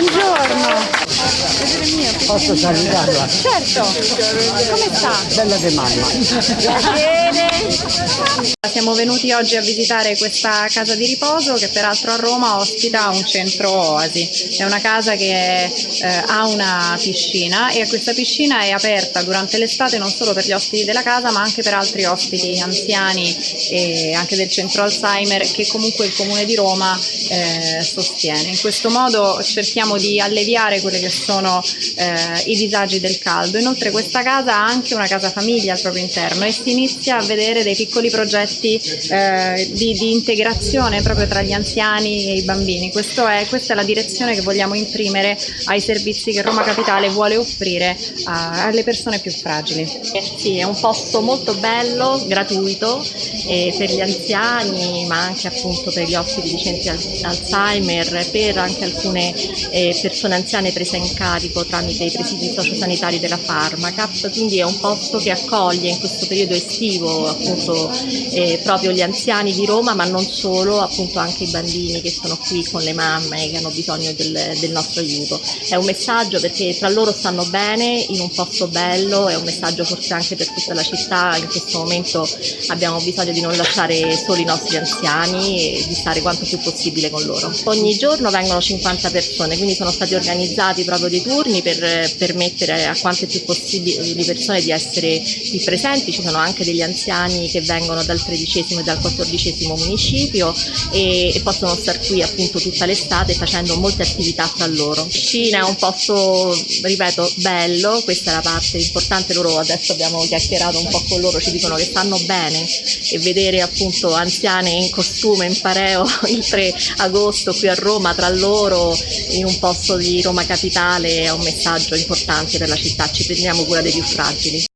buongiorno. Posso salutarla? Certo, come sta? Bella di mamma. Siamo venuti oggi a visitare questa casa di riposo che peraltro a Roma ospita un centro oasi. È una casa che eh, ha una piscina e questa piscina è aperta durante l'estate non solo per gli ospiti della casa ma anche per altri ospiti anziani e anche del centro Alzheimer che comunque il Comune di Roma eh, sostiene. In questo modo cerchiamo di alleviare quelli che sono eh, i disagi del caldo. Inoltre questa casa ha anche una casa famiglia al proprio interno e si inizia a vedere dei piccoli progetti eh, di, di, integrazione proprio tra gli anziani e i bambini. È, questa è la direzione che vogliamo imprimere ai servizi che Roma Capitale vuole offrire a, alle persone più fragili. Sì, è un posto molto bello, gratuito eh, per gli anziani ma anche appunto per gli ospiti di centri Alzheimer, per anche alcune eh, persone anziane prese in carico tramite i presidi sociosanitari della Pharmacap, quindi è un posto che accoglie in questo periodo estivo appunto eh, proprio gli anziani di Roma, ma non solo, appunto anche i bambini che sono qui con le mamme che hanno bisogno del, del nostro aiuto. È un messaggio perché tra loro stanno bene in un posto bello, è un messaggio forse anche per tutta la città, in questo momento abbiamo bisogno di non lasciare soli i nostri anziani e di stare quanto più possibile con loro. Ogni giorno vengono 50 persone, quindi sono stati organizzati proprio dei turni per permettere a quante più possibili persone di essere qui presenti, ci sono anche degli anziani che vengono dal tredicesimo e dal quattordicesimo municipio e, e possono star qui appunto tutta l'estate facendo molte attività tra loro. Piscina è un posto, ripeto, bello, questa è la parte importante, loro adesso abbiamo chiacchierato un po' con loro, ci dicono che stanno bene e vedere appunto anziane in costume, in pareo il 3 agosto qui a Roma tra loro in un posto di Roma Capitale è un messaggio importante per la città, ci prendiamo cura dei più fragili.